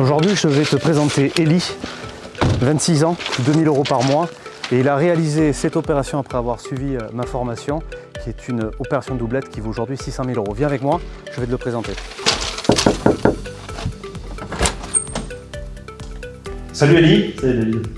Aujourd'hui, je vais te présenter Eli, 26 ans, 2000 euros par mois. Et il a réalisé cette opération après avoir suivi euh, ma formation, qui est une opération doublette qui vaut aujourd'hui 600 000 euros. Viens avec moi, je vais te le présenter. Salut Eli,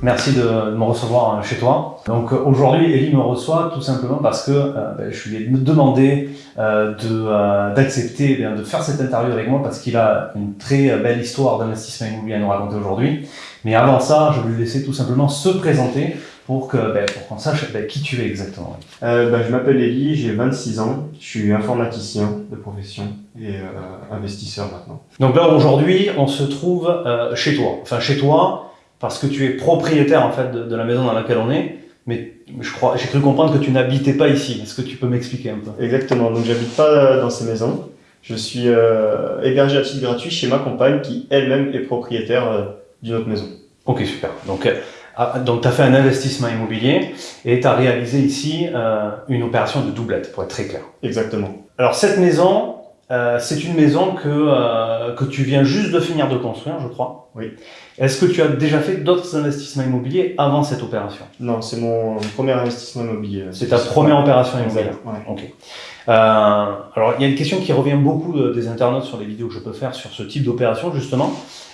merci de me recevoir euh, chez toi. Donc euh, aujourd'hui, Eli me reçoit tout simplement parce que euh, ben, je lui ai demandé d'accepter, de, de faire cette interview avec moi parce qu'il a une très belle histoire d'investissement immobilier à nous raconter aujourd'hui. Mais avant ça, je vais lui laisser tout simplement se présenter pour qu'on ben, qu'on sache ben, qui tu es exactement. Ben, je m'appelle Eli, j'ai 26 ans, je suis informaticien de profession et investisseur maintenant. Donc là aujourd'hui, on se trouve chez toi. Enfin chez toi, parce que tu es propriétaire en fait de, la maison dans laquelle on est, mais je crois, j'ai cru comprendre que tu n'habitais pas ici. Est-ce que tu peux m'expliquer un peu? Exactement. Donc j'habite pas dans ces maisons. Je suis euh, hébergé à titre gratuit chez ma compagne qui elle-même est propriétaire euh, d'une autre maison. Ok, super. Donc, euh, ah, donc tu as fait un investissement immobilier et tu as réalisé ici une opération de doublette, pour être très clair. Exactement. Alors cette maison, euh, c'est une maison que, euh, que tu viens juste de finir de construire, je crois. Oui. Est-ce que tu as déjà fait d'autres investissements immobiliers avant cette opération? Non, c'est mon premier investissement immobilier. C'est ta première opération immobilière Ok. Euh, alors, il y a une question qui revient beaucoup des internautes sur les vidéos que je peux faire sur ce type d'opération, justement.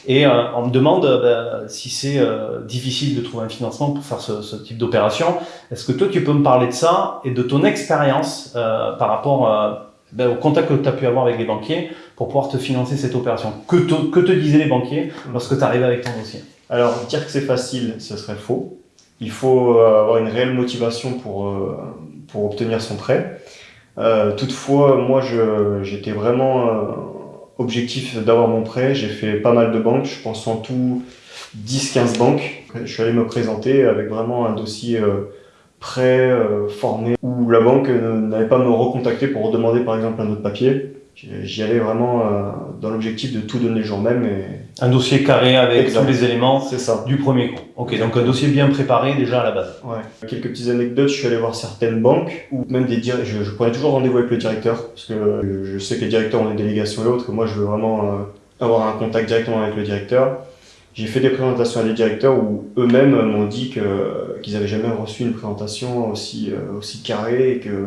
Et on me demande bah, si c'est difficile de trouver un financement pour faire ce, ce type d'opération. Est-ce que toi, tu peux me parler de ça et de ton expérience par rapport ben, au contact que tu as pu avoir avec les banquiers pour pouvoir te financer cette opération. Que te, que te disaient les banquiers lorsque tu arrivais avec ton dossier? Alors, dire que c'est facile, ce serait faux. Il faut euh, avoir une réelle motivation pour, euh, pour obtenir son prêt. Euh, toutefois, moi, j'étais vraiment euh, objectif d'avoir mon prêt. J'ai fait pas mal de banques, je pense en tout 10-15 banques. Je suis allé me présenter avec vraiment un dossier prêt, euh, formé, où la banque n'avait pas me recontacter pour demander par exemple un autre papier. J'y allais vraiment euh, dans l'objectif de tout donner le jour même. Et... Un dossier carré avec tous les éléments ça. du premier coup. Ok, donc un dossier bien préparé déjà à la base. Ouais. Quelques petites anecdotes, je suis allé voir certaines banques, ou même des je, je prenais toujours rendez-vous avec le directeur, parce que je sais que les directeurs ont des délégations et autres, que moi je veux vraiment euh, avoir un contact directement avec le directeur. J'ai fait des présentations à des directeurs où eux-mêmes m'ont dit qu'ils n'avaient jamais reçu une présentation aussi, euh, aussi carrée et que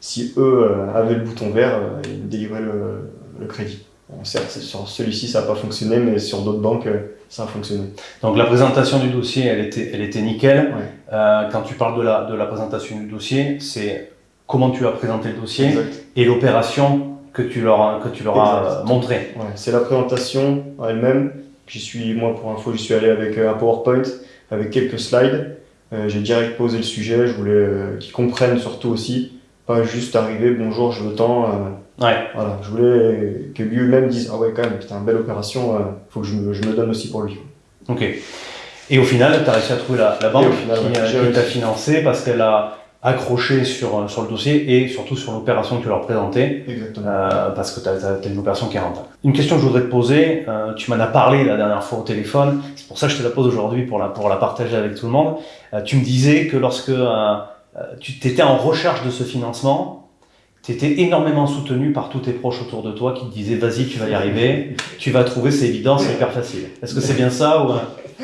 si eux euh, avaient le bouton vert, euh, ils délivraient le, le crédit. Bon, sur celui-ci, ça n'a pas fonctionné, mais sur d'autres banques, ça a fonctionné. Donc la présentation du dossier, elle était, elle était nickel. Euh, quand tu parles de la, de la présentation du dossier, c'est comment tu as présenté le dossier et l'opération que tu leur, que tu leur as montré. Ouais, c'est la présentation elle-même J'y suis, moi pour info, j'y suis allé avec un PowerPoint, avec quelques slides. Euh, j'ai direct posé le sujet, je voulais euh, qu'ils comprennent surtout aussi, pas juste arriver, bonjour, je veux tant. ouais. Voilà, je voulais que lui-même dise, ah ouais quand même, une belle opération, faut que je me, je me, donne aussi pour lui. Ok. Et au final, tu as réussi à trouver la, la banque qui, t'a financé parce qu'elle a accroché sur, euh, sur le dossier et surtout sur l'opération que tu leur présentais. Exactement. Euh, parce que tu as, une opération qui est rentable. Une question que je voudrais te poser, euh, tu m'en as parlé la dernière fois au téléphone, c'est pour ça que je te la pose aujourd'hui pour la, pour la partager avec tout le monde. Euh, tu me disais que lorsque euh, tu étais en recherche de ce financement, tu étais énormément soutenu par tous tes proches autour de toi qui te disaient vas-y tu vas y arriver, tu vas trouver c'est évident, c'est hyper facile. Est-ce que c'est bien ça ou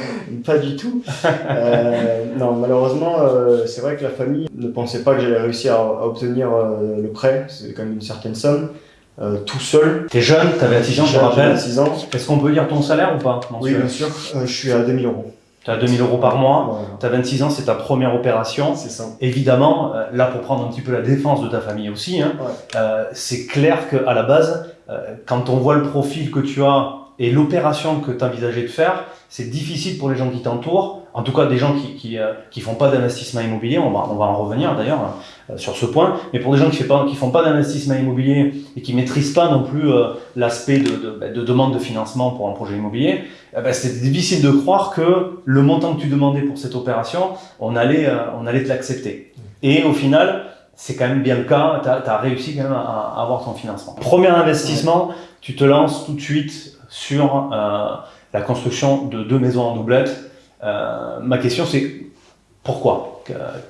Pas du tout. Euh, non, malheureusement, euh, c'est vrai que la famille ne pensait pas que j'allais réussir à, obtenir euh, le prêt, c'est quand même une certaine somme. Tout seul. T'es jeune, t'as 26 ans, je te rappelle. 26 ans. Est-ce qu'on peut dire ton salaire ou pas Oui, bien sûr. je suis à 2000 euros. Tu as 2000 euros par mois, tu as 26 ans, c'est ta première opération. C'est ça. Évidemment, là pour prendre un petit peu la défense de ta famille aussi, hein, c'est clair qu'à la base, quand on voit le profil que tu as et l'opération que tu envisageais de faire, c'est difficile pour les gens qui t'entourent, en tout cas des gens qui qui, euh, qui font pas d'investissement immobilier, on va, on va en revenir d'ailleurs euh, sur ce point, mais pour des gens qui, qui font pas d'investissement immobilier et qui maîtrisent pas non plus euh, l'aspect de, de, bah, de, demande de financement pour un projet immobilier, ben, c'était difficile de croire que le montant que tu demandais pour cette opération, on allait, on allait te l'accepter. Et au final, c'est quand même bien le cas, tu as, as, réussi quand même à, à avoir ton financement. Premier investissement, tu te lances tout de suite sur euh, la construction de deux maisons en doublette. Euh, ma question c'est Pourquoi?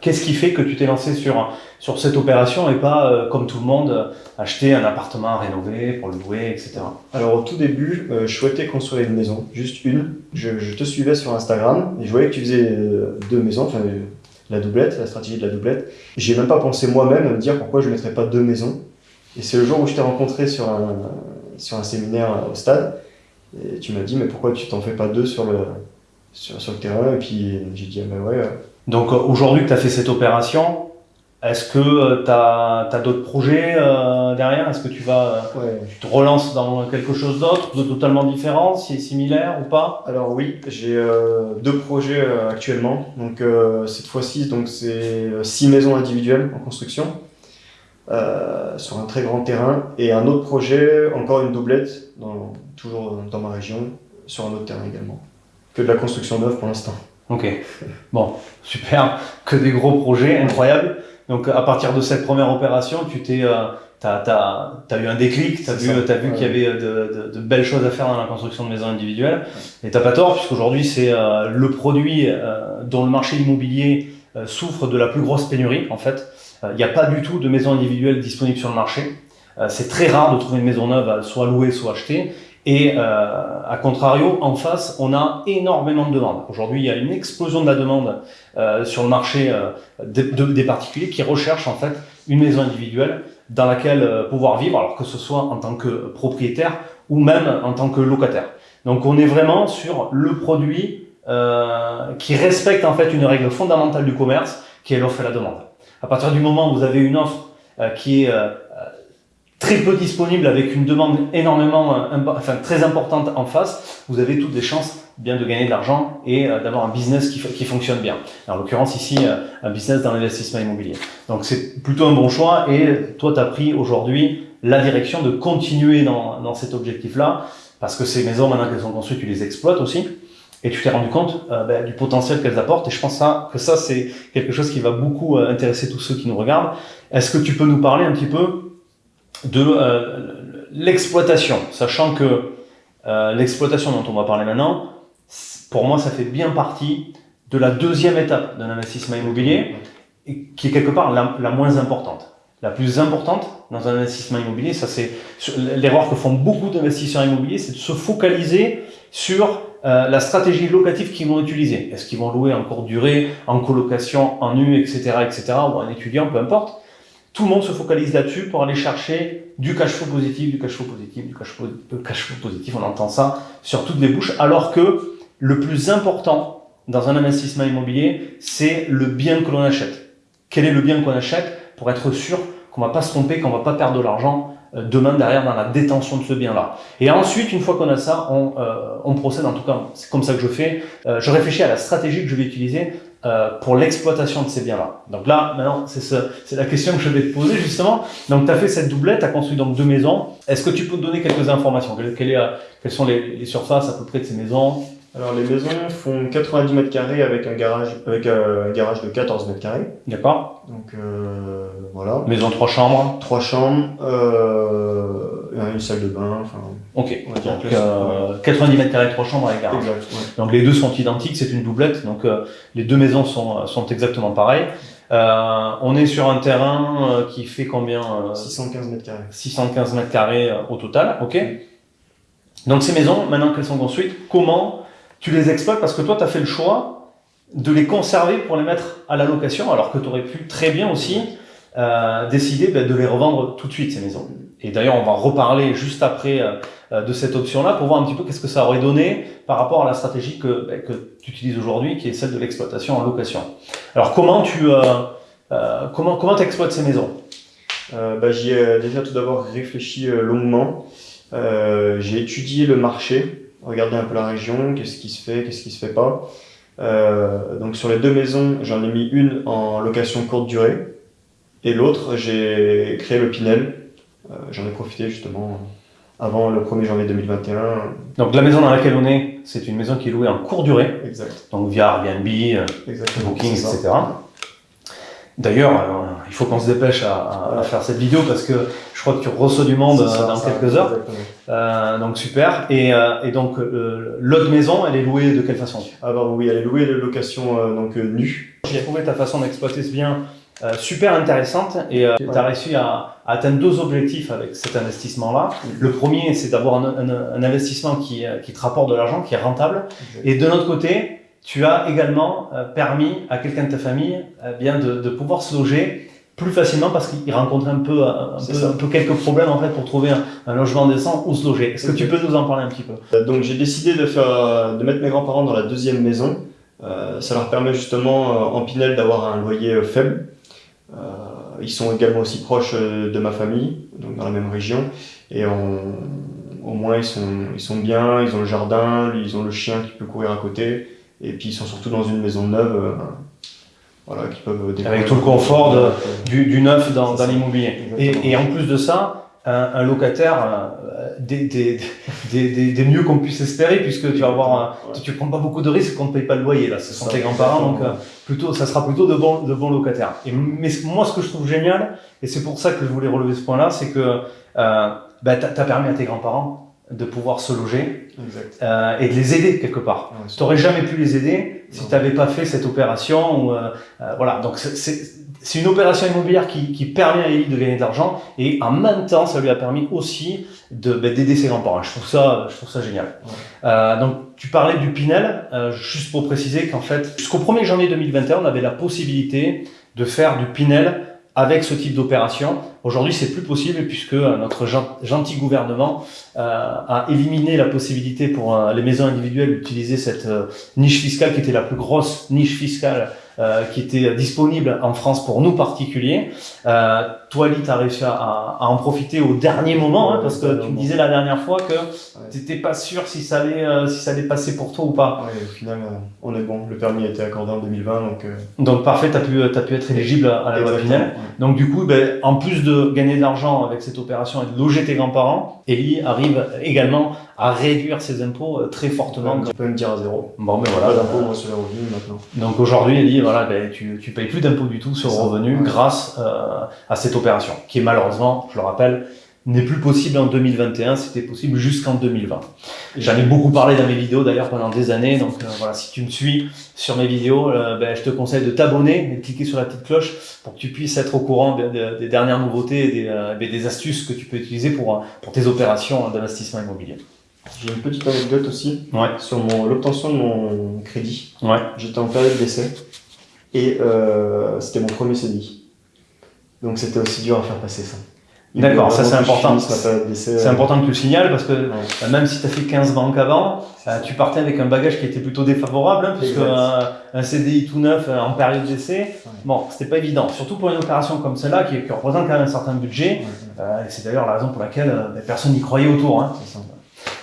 Qu'est-ce qui fait que tu t'es lancé sur, sur cette opération et pas, euh, comme tout le monde, acheter un appartement à rénover pour le louer, etc. Alors au tout début, je souhaitais construire une maison, juste une. Je, te suivais sur Instagram et je voyais que tu faisais deux maisons, enfin la doublette, la stratégie de la doublette. J'ai même pas pensé moi-même à me dire pourquoi je ne mettrais pas deux maisons. Et c'est le jour où je t'ai rencontré sur sur un séminaire au stade. Et tu m'as dit, mais pourquoi tu t'en fais pas deux sur le, sur, sur le terrain? Et puis j'ai dit, ah ben ouais. Donc aujourd'hui que tu as fait cette opération, est-ce que tu as, as d'autres projets euh, derrière? Est-ce que tu vas tu te relances dans quelque chose d'autre, de totalement différent, si similaire ou pas? Alors oui, j'ai euh, deux projets euh, actuellement. Donc cette fois-ci, donc c'est six maisons individuelles en construction. Euh, sur un très grand terrain. Et un autre projet, encore une doublette, dans, toujours dans ma région, sur un autre terrain également. Que de la construction neuve pour l'instant. Ok, bon, super, que des gros projets, incroyables. Donc à partir de cette première opération, tu t'es, euh, t'as, as, eu un déclic, tu as vu, as vu qu'il y avait de, de, belles choses à faire dans la construction de maisons individuelles. Et t'as pas tort, puisqu'aujourd'hui c'est euh, le produit dont le marché immobilier souffre de la plus grosse pénurie en fait. Il n'y a pas du tout de maisons individuelles disponibles sur le marché. Euh, c'est très rare de trouver une maison neuve soit louée, soit achetée. Et euh, à contrario, en face, on a énormément de demandes. Aujourd'hui, il y a une explosion de la demande euh, sur le marché des particuliers qui recherchent en fait une maison individuelle dans laquelle pouvoir vivre, alors que ce soit en tant que propriétaire ou même en tant que locataire. Donc on est vraiment sur le produit qui respecte en fait une règle fondamentale du commerce, qui est l'offre et la demande. À partir du moment où vous avez une offre euh, qui est euh, euh, très peu disponible avec une demande énormément, enfin très importante en face, vous avez toutes les chances bien de gagner de l'argent et d'avoir un business qui, fonctionne bien. En l'occurrence ici, un business dans l'investissement immobilier. Donc c'est plutôt un bon choix et toi tu as pris aujourd'hui la direction de continuer dans, dans cet objectif-là parce que ces maisons, maintenant qu'elles sont construites, tu les exploites aussi et tu t'es rendu compte euh, ben, du potentiel qu'elles apportent. Et je pense que ça, c'est quelque chose qui va beaucoup euh, intéresser tous ceux qui nous regardent. Est-ce que tu peux nous parler un petit peu de euh, l'exploitation, sachant que l'exploitation dont on va parler maintenant, pour moi, ça fait bien partie de la deuxième étape d'un investissement immobilier, qui est quelque part la, la moins importante. La plus importante dans un investissement immobilier, ça c'est l'erreur que font beaucoup d'investisseurs immobiliers, c'est de se focaliser sur euh, la stratégie locative qu'ils vont utiliser. Est-ce qu'ils vont louer en courte durée, en colocation, en nu, etc., etc., ou un étudiant, peu importe. Tout le monde se focalise là-dessus pour aller chercher du cash flow positif, du cash flow positif, du cash flow, euh, cash flow positif. On entend ça sur toutes les bouches, alors que le plus important dans un investissement immobilier, c'est le bien que l'on achète. Quel est le bien qu'on achète pour être sûr qu'on va pas se tromper, qu'on va pas perdre de l'argent demain derrière dans la détention de ce bien-là. Et ensuite, une fois qu'on a ça, on, euh, on, procède, en tout cas, c'est comme ça que je fais, euh, je réfléchis à la stratégie que je vais utiliser euh, pour l'exploitation de ces biens-là. Donc là, maintenant, c'est la question que je vais te poser justement. Donc tu as fait cette doublette, tu as construit donc deux maisons. Est-ce que tu peux te donner quelques informations? Quelles, est, quelles sont les, les surfaces à peu près de ces maisons? Alors les maisons font 90 mètres carrés avec un garage avec un garage de 14 mètres carrés. D'accord. Donc euh, voilà. Maison trois chambres. Trois chambres, euh, une salle de bain. Enfin. Ok. Donc, 90 mètres carrés, trois chambres avec garage. Exact, Donc les deux sont identiques, c'est une doublette. Donc les deux maisons sont sont exactement pareilles. on est sur un terrain qui fait combien 615 mètres carrés. 615 mètres carrés au total. Ok. Donc ces maisons, maintenant qu'elles sont construites, comment tu les exploites parce que toi, tu as fait le choix de les conserver pour les mettre à la location, alors que tu aurais pu très bien aussi euh, décider ben, de les revendre tout de suite, ces maisons. Et d'ailleurs, on va reparler juste après euh, euh, de cette option-là pour voir un petit peu qu'est-ce que ça aurait donné par rapport à la stratégie que, ben, que tu utilises aujourd'hui, qui est celle de l'exploitation en location. Alors, comment tu euh, comment comment exploites ces maisons? Bah, J'y ai déjà tout d'abord réfléchi longuement. J'ai étudié le marché regarder un peu la région, qu'est-ce qui se fait, qu'est-ce qui se fait pas. Euh, donc sur les deux maisons, j'en ai mis une en location courte durée et l'autre, j'ai créé le Pinel. Euh, j'en ai profité justement avant le 1er janvier 2021. Donc la maison dans laquelle on est, c'est une maison qui est louée en courte durée. Exact. Donc via Airbnb, euh, Booking, etc. D'ailleurs, il faut qu'on se dépêche à, faire cette vidéo parce que je crois que tu reçois du monde dans quelques heures. Euh, donc super. Et, euh, et donc euh, l'autre maison, elle est louée de quelle façon? Ah bah oui, elle est louée de location donc nue. J'ai trouvé ta façon d'exploiter ce bien euh, super intéressante et euh, tu as réussi à, atteindre deux objectifs avec cet investissement-là. Le premier, c'est d'avoir un, investissement qui, euh, qui, te rapporte de l'argent, qui est rentable. Et de notre côté, tu as également permis à quelqu'un de ta famille bien de, de, pouvoir se loger plus facilement parce qu'il rencontrait un peu, un, peu, un peu, quelques problèmes en fait pour trouver un, logement décent où se loger. Est-ce que tu peux nous en parler un petit peu? Donc j'ai décidé de, faire, de mettre mes grands-parents dans la deuxième maison. ça leur permet justement en Pinel d'avoir un loyer faible. Euh, ils sont également aussi proches euh, de ma famille, donc dans la même région. Et au moins, ils sont, ils sont bien, ils ont le jardin, ils ont le chien qui peut courir à côté. Et puis, ils sont surtout dans une maison neuve. Euh, voilà, qui peuvent Avec tout le confort du, du, neuf dans, dans l'immobilier. Et, et, en plus de ça, un, locataire euh, des, des, des, des, mieux qu'on puisse espérer, puisque tu vas avoir, tu, prends pas beaucoup de risques qu'on ne paye pas le loyer. Là, ce sont tes grands-parents, donc euh, plutôt, ça sera plutôt de bons, de bons locataires. Et, mais moi, ce que je trouve génial, et c'est pour ça que je voulais relever ce point-là, c'est que euh, bah, tu as permis à tes grands-parents de pouvoir se loger euh, et de les aider quelque part. tu n'aurais jamais pu les aider si tu n'avais pas fait cette opération. Ou, euh, euh, voilà, donc c'est une opération immobilière qui, qui permet à Ellie de gagner de l'argent et en même temps, ça lui a permis aussi de bah, d'aider ses grands-parents. Je trouve ça, je trouve ça génial. Euh, donc tu parlais du Pinel, euh, juste pour préciser qu'en fait, jusqu'au 1er janvier 2021, on avait la possibilité de faire du Pinel avec ce type d'opération. Aujourd'hui, c'est plus possible puisque euh, notre gentil gouvernement euh, a éliminé la possibilité pour euh, les maisons individuelles d'utiliser cette niche fiscale qui était la plus grosse niche fiscale euh, qui était disponible en France pour nous particuliers. Euh, toi, Lee, tu as réussi à, à, en profiter au dernier moment, hein, parce que tu me disais la dernière fois que tu n'étais pas sûr si ça, allait, euh, si ça allait passer pour toi ou pas. Oui, au final, on est bon. Le permis a été accordé en 2020. Donc, donc parfait, tu as, pu, as pu être éligible à la loi finale. Donc du coup, ben, en plus de gagner de l'argent avec cette opération et de loger tes grands-parents, Ellie arrive également à réduire ses impôts très fortement. On peut me dire à zéro. Bon, mais voilà. Pas d'impôts sur les revenus maintenant. Donc aujourd'hui, Ellie, voilà, ben, tu, tu payes plus d'impôts du tout sur le revenu grâce euh, à cette opération, qui est malheureusement, je le rappelle, n'est plus possible en 2021, c'était possible jusqu'en 2020. J'en ai beaucoup parlé dans mes vidéos d'ailleurs pendant des années, donc euh, voilà, si tu me suis sur mes vidéos, euh, ben, je te conseille de t'abonner et de cliquer sur la petite cloche pour que tu puisses être au courant des dernières nouveautés et des, ben, des, astuces que tu peux utiliser pour, pour tes opérations d'investissement immobilier. J'ai une petite anecdote aussi ouais. sur l'obtention de mon crédit. Ouais. J'étais en période d'essai et euh, c'était mon premier CDI. Donc c'était aussi dur à faire passer ça. D'accord, ça c'est important. C'est important que tu le signales parce que euh, même si tu as fait 15 banques avant, euh, tu partais avec un bagage qui était plutôt défavorable, hein, puisque un, CDI tout neuf en période d'essai, bon, c'était pas évident. Surtout pour une opération comme celle-là qui, représente quand même un certain budget. et c'est d'ailleurs la raison pour laquelle personne n'y croyait autour. Hein.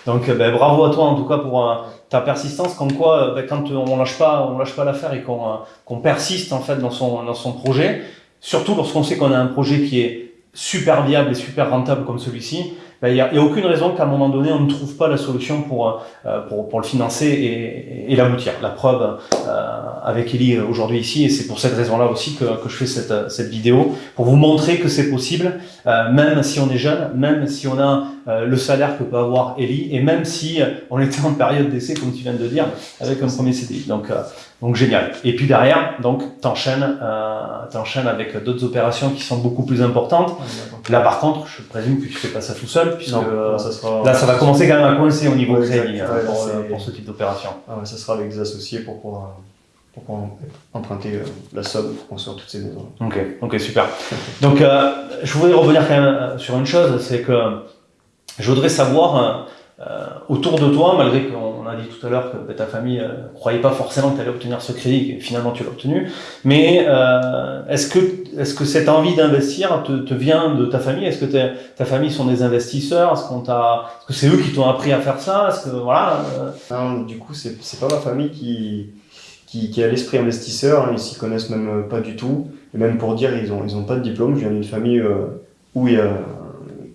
Donc ben, bravo à toi en tout cas pour ta persistance, comme quoi ben, quand on lâche pas, on lâche pas l'affaire et qu'on persiste en fait dans son, dans son projet, surtout lorsqu'on sait qu'on a un projet qui est super viable et super rentable comme celui-ci, il n'y a, aucune raison qu'à un moment donné, on ne trouve pas la solution pour, euh, pour, pour le financer et, et l'aboutir. La preuve euh, avec Ellie aujourd'hui ici, et c'est pour cette raison-là aussi que, que je fais cette, cette vidéo, pour vous montrer que c'est possible, euh, même si on est jeune, même si on a euh, le salaire que peut avoir Ellie, et même si on était en période d'essai, comme tu viens de dire, avec un premier CDI. Donc, euh, donc génial. Et puis derrière, donc t'enchaînes, euh, t'enchaînes avec d'autres opérations qui sont beaucoup plus importantes. Là par contre, je présume que tu fais pas ça tout seul, puisque euh, ça sera... là ça va commencer quand même à coincer au niveau crédit hein, pour, euh, pour, ce type d'opération. Ah ouais, ça sera avec des associés pour pouvoir, pour pouvoir emprunter la somme pour construire toutes ces maisons. Ok, ok super. donc je voudrais revenir quand même sur une chose, c'est que je voudrais savoir euh, autour de toi, malgré qu'on a dit tout à l'heure que ta famille ne euh, croyait pas forcément que tu allais obtenir ce crédit, et finalement tu l'as obtenu, mais euh, est-ce que, est que cette envie d'investir te, vient de ta famille? Est-ce que ta famille sont des investisseurs? Est-ce que c'est eux qui t'ont appris à faire ça? Voilà non, Du coup, c'est, pas ma famille qui, qui, qui a l'esprit investisseur, hein, ils s'y connaissent même pas du tout, et même pour dire, ils ont, ils ont pas de diplôme. Je viens d'une famille où il y a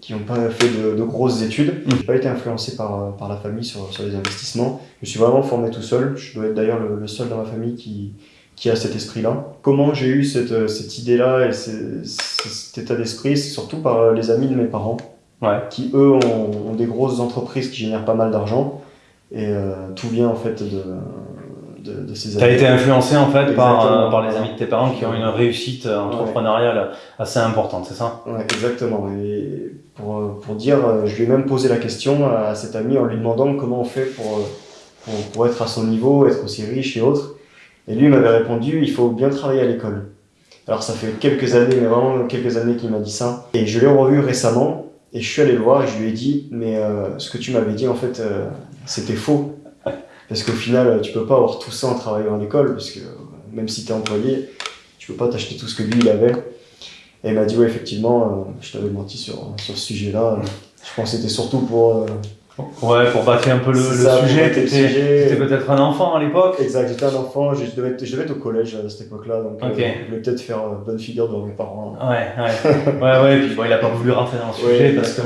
qui n'ont pas fait de, grosses études. Je n'ai pas été influencé par, par la famille sur, sur, les investissements. Je suis vraiment formé tout seul. Je dois être d'ailleurs le, seul dans ma famille qui, qui a cet esprit-là. Comment j'ai eu cette, cette idée-là et cet état d'esprit C'est surtout par les amis de mes parents, ouais. qui eux ont, des grosses entreprises qui génèrent pas mal d'argent. Et euh, tout vient en fait de, de, de ces Tu as été influencé en fait par, par les amis de tes parents qui ont une réussite entrepreneuriale assez importante, c'est ça? Ouais, exactement. Et pour, pour dire, je lui ai même posé la question à cet ami en lui demandant comment on fait pour, pour, pour être à son niveau, être aussi riche et autres. Et lui m'avait répondu, il faut bien travailler à l'école. Alors ça fait quelques années, mais vraiment quelques années qu'il m'a dit ça. Et je l'ai revu récemment et je suis allé le voir et je lui ai dit, mais euh, ce que tu m'avais dit en fait, euh, c'était faux. Parce qu'au final, tu peux pas avoir tout ça en travaillant à l'école, parce que même si tu es employé, tu peux pas t'acheter tout ce que lui il avait. Et il m'a dit, ouais, effectivement, euh, je t'avais menti sur, sur ce sujet-là. Je pense que c'était surtout pour Ouais, pour battre un peu le, sujet. Tu étais, peut-être un enfant à l'époque Exact, j'étais un enfant, je devais, être, je devais être au collège à cette époque-là, donc euh, je voulais peut-être faire bonne figure devant mes parents. Ouais, ouais, ouais, ouais, et puis bon, il a pas voulu rentrer dans le sujet parce que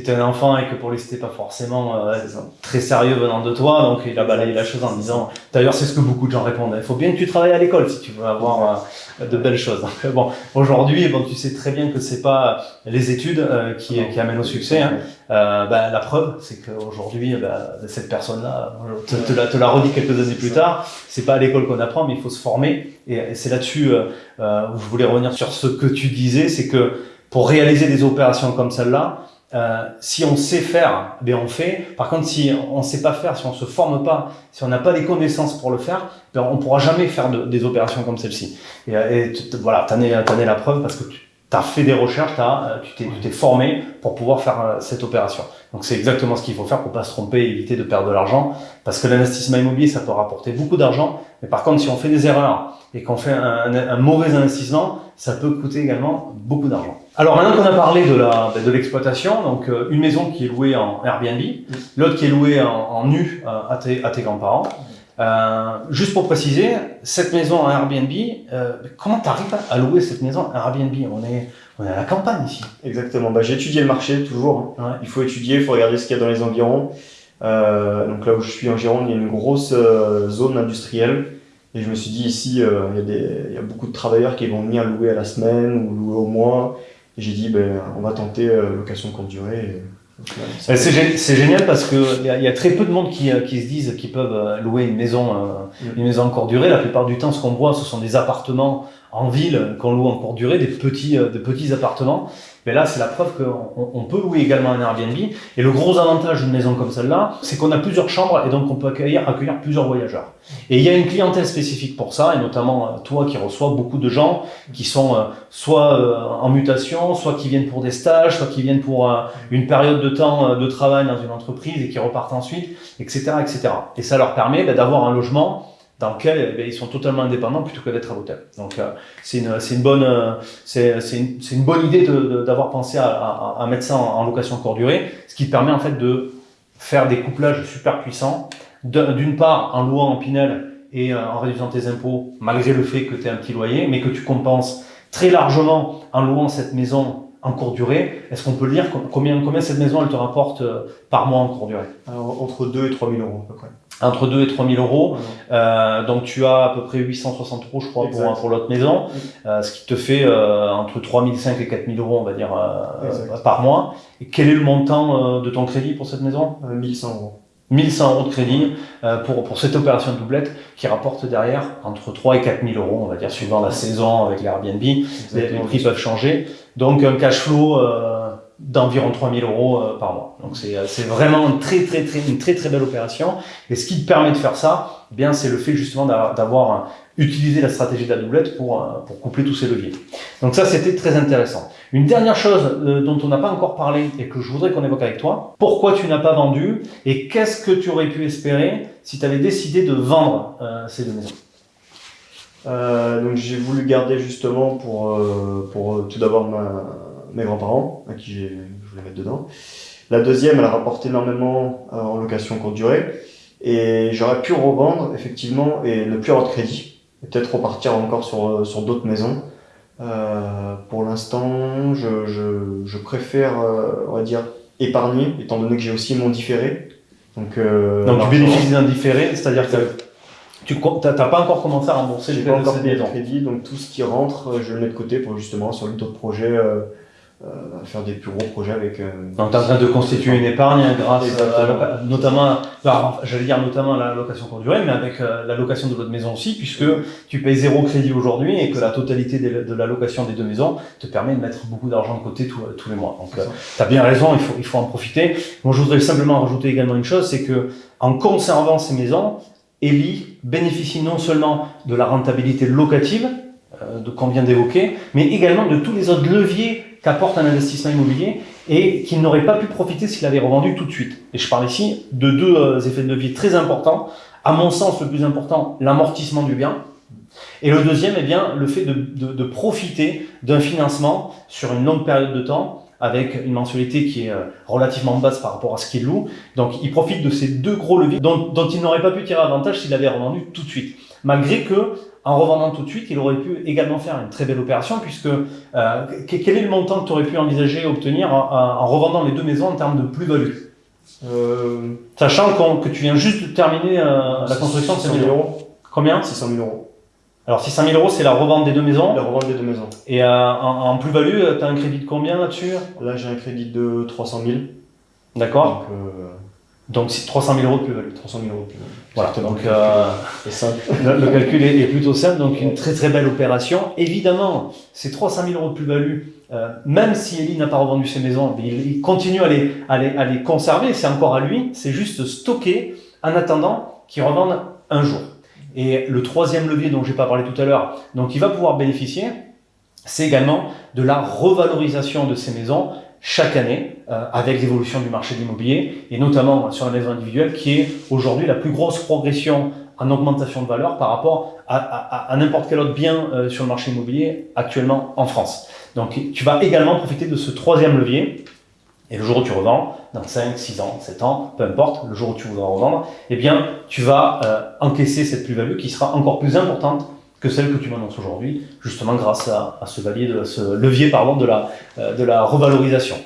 étais un enfant et que pour lui c'était pas forcément euh, très sérieux venant de toi, donc il a balayé la chose en disant. D'ailleurs, c'est ce que beaucoup de gens répondent. Il faut bien que tu travailles à l'école si tu veux avoir euh, de belles choses. bon, aujourd'hui, bon, tu sais très bien que c'est pas les études euh, qui, qui, amènent au succès. Hein. Bah, la preuve, c'est qu'aujourd'hui, bah, cette personne-là, te, te, la, te la redit quelques années plus tard. C'est pas à l'école qu'on apprend, mais il faut se former. Et, et c'est là-dessus où je voulais revenir sur ce que tu disais, c'est que pour réaliser des opérations comme celle-là, euh, si on sait faire, ben on fait. Par contre, si on ne sait pas faire, si on se forme pas, si on n'a pas les connaissances pour le faire, ben on pourra jamais faire de, des opérations comme celle-ci. Et, et voilà, t'en es, es la preuve parce que tu as fait des recherches, as, euh, tu t'es formé pour pouvoir faire euh, cette opération. Donc c'est exactement ce qu'il faut faire pour pas se tromper et éviter de perdre de l'argent. Parce que l'investissement immobilier, ça peut rapporter beaucoup d'argent. Mais par contre, si on fait des erreurs et qu'on fait un, un, mauvais investissement, ça peut coûter également beaucoup d'argent. Alors maintenant qu'on a parlé de l'exploitation, donc euh, une maison qui est louée en Airbnb, l'autre qui est louée en, en nu euh, à tes, grands-parents. Euh, juste pour préciser, cette maison en Airbnb, comment tu arrives à louer cette maison en Airbnb? On est, on est à la campagne ici. Exactement, bah, j'ai étudié le marché toujours. Hein. Il faut étudier, il faut regarder ce qu'il y a dans les environs. Donc là où je suis en Gironde, il y a une grosse zone industrielle. Et je me suis dit ici, il, y a des, il y a beaucoup de travailleurs qui vont venir louer à la semaine ou louer au mois. J'ai dit, ben, on va tenter location courte durée. C'est génial parce qu'il y, a, y a très peu de monde qui, euh, qui se disent qu'ils peuvent euh, louer une maison, euh, mm. une maison en courte durée. La plupart du temps, ce qu'on voit, ce sont des appartements en ville qu'on loue en courte durée, des petits, des petits appartements. Mais là, c'est la preuve qu'on on peut louer également un Airbnb. Et le gros avantage d'une maison comme celle-là, c'est qu'on a plusieurs chambres et donc on peut accueillir, accueillir plusieurs voyageurs. Et il y a une clientèle spécifique pour ça, et notamment euh, toi qui reçois beaucoup de gens qui sont euh, soit euh, en mutation, soit qui viennent pour des stages, soit qui viennent pour une période de temps de travail dans une entreprise et qui repartent ensuite, etc. etc. Et ça leur permet bah, d'avoir un logement dans lequel eh ils sont totalement indépendants plutôt que d'être à l'hôtel. Donc euh, c'est une, bonne euh, une, bonne idée d'avoir pensé à, mettre ça en, location courte durée, ce qui permet en fait de faire des couplages super puissants. D'une part en louant en Pinel et euh, en réduisant tes impôts malgré le fait que tu aies un petit loyer, mais que tu compenses très largement en louant cette maison en courte durée. Est-ce qu'on peut lire? Combien, combien cette maison elle te rapporte par mois en courte durée? Alors, Entre 2 et 3 000 euros à peu près entre 2 et 3 000 euros. Euh, donc tu as à peu près 860 euros, je crois, pour, pour l'autre maison, euh, ce qui te fait euh, entre 3 500 et 4 000 euros, on va dire, euh, par mois. Et quel est le montant euh, de ton crédit pour cette maison? 1100 euros. 1100 euros de crédit pour, pour cette opération de doublette qui rapporte derrière entre 3 et 4 000 euros, on va dire, suivant la saison avec les Airbnb. Les, les, prix peuvent changer. Donc un cash flow d'environ 3000 euros euh, par mois. Donc c'est euh, vraiment une très, très, très, une très très belle opération. Et ce qui te permet de faire ça, eh bien c'est le fait justement d'avoir utilisé la stratégie de la doublette pour, euh, pour coupler tous ces leviers. Donc ça c'était très intéressant. Une dernière chose dont on n'a pas encore parlé et que je voudrais qu'on évoque avec toi, pourquoi tu n'as pas vendu et qu'est-ce que tu aurais pu espérer si tu avais décidé de vendre ces deux maisons? Euh, donc j'ai voulu garder justement pour, pour tout d'abord ma, mes grands-parents, à qui je voulais mettre dedans. La deuxième, elle a rapporté énormément euh, en location courte durée. Et j'aurais pu revendre, effectivement, et ne plus avoir de crédit. Peut-être repartir encore sur, euh, sur d'autres maisons. Euh, pour l'instant, je, je, je, préfère, euh, on va dire, épargner, étant donné que j'ai aussi mon différé. Donc, euh, Donc tu bénéficies d'un différé, c'est-à-dire que tu n'as pas encore commencé à rembourser les pas encore de crédit, donc tout ce qui rentre, je le mets de côté pour justement sur d'autres projets euh, faire des plus gros projets avec. Euh, Donc, tu es en train de constituer une épargne grâce à, notamment, j'allais dire notamment la location courte durée, mais avec euh, la location de votre maison aussi, puisque tu payes zéro crédit aujourd'hui et que la totalité de, la location des deux maisons te permet de mettre beaucoup d'argent de côté tous les mois. Donc, tu as bien raison, il faut, il faut en profiter. Moi, je voudrais simplement rajouter également une chose, c'est que en conservant ces maisons, Eli bénéficie non seulement de la rentabilité locative, de qu'on vient d'évoquer, mais également de tous les autres leviers qu'apporte un investissement immobilier et qu'il n'aurait pas pu profiter s'il avait revendu tout de suite. Et je parle ici de deux euh, effets de levier très importants. À mon sens, le plus important, l'amortissement du bien. Et le deuxième, eh bien, le fait de profiter d'un financement sur une longue période de temps avec une mensualité qui est euh, relativement basse par rapport à ce qu'il loue. Donc, il profite de ces deux gros leviers dont, dont il n'aurait pas pu tirer avantage s'il avait revendu tout de suite. Malgré que en revendant tout de suite, il aurait pu également faire une très belle opération, puisque euh, quel est le montant que tu aurais pu envisager obtenir en, revendant les deux maisons en termes de plus-value? Euh... Sachant que tu viens juste de terminer euh, la construction de ces 000 euros. Combien? 600 000 euros. Alors 600 000 euros, c'est la revente des deux maisons La revente des deux maisons. Et euh, en, plus-value, tu as un crédit de combien là-dessus? Là, j'ai un crédit de 300 000. D'accord. Donc c'est 300 000 euros de plus-value. 300 000 euros de plus-value. Voilà, donc euh, le, le, calcul est, plutôt simple, donc une très très belle opération. Évidemment, ces 300 000 euros de plus-value, euh, même si Eli n'a pas revendu ses maisons, il, continue à les, à les, à les conserver, c'est encore à lui, c'est juste stocker en attendant qu'il revende un jour. Et le troisième levier dont j'ai pas parlé tout à l'heure, donc il va pouvoir bénéficier, c'est également de la revalorisation de ces maisons chaque année euh, avec l'évolution du marché de l'immobilier et notamment sur la maison individuelle qui est aujourd'hui la plus grosse progression en augmentation de valeur par rapport à, n'importe quel autre bien euh, sur le marché immobilier actuellement en France. Donc tu vas également profiter de ce troisième levier et le jour où tu revends, dans 5, 6 ans, 7 ans, peu importe, le jour où tu voudras revendre, eh bien tu vas euh, encaisser cette plus-value qui sera encore plus importante que celle que tu m'annonces aujourd'hui, justement grâce à, ce, levier pardon, de, la, euh, de la revalorisation.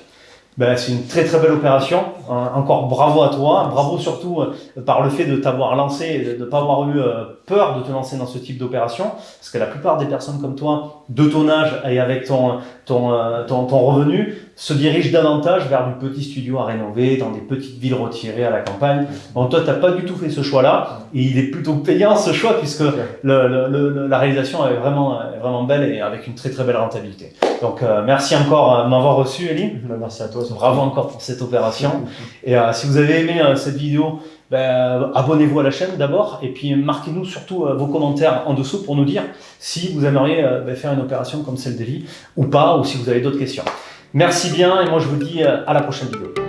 Ben, c'est une très très belle opération. encore bravo à toi. Bravo surtout euh, par le fait de t'avoir lancé, de ne pas avoir eu peur de te lancer dans ce type d'opération. Parce que la plupart des personnes comme toi, de ton âge et avec ton revenu, se dirigent davantage vers du petit studio à rénover, dans des petites villes retirées à la campagne. Bon, toi, tu n'as pas du tout fait ce choix-là, et il est plutôt payant ce choix, puisque le, la réalisation est vraiment, vraiment belle et avec une très très belle rentabilité. Donc, euh, merci encore de m'avoir reçu, Elie. Bah, merci à toi. Bravo encore pour cette opération. et euh, si vous avez aimé euh, cette vidéo, ben, abonnez-vous à la chaîne d'abord et puis marquez-nous surtout vos commentaires en dessous pour nous dire si vous aimeriez ben, faire une opération comme celle d'Elie ou pas, ou si vous avez d'autres questions. Merci bien et moi je vous dis euh, à la prochaine vidéo.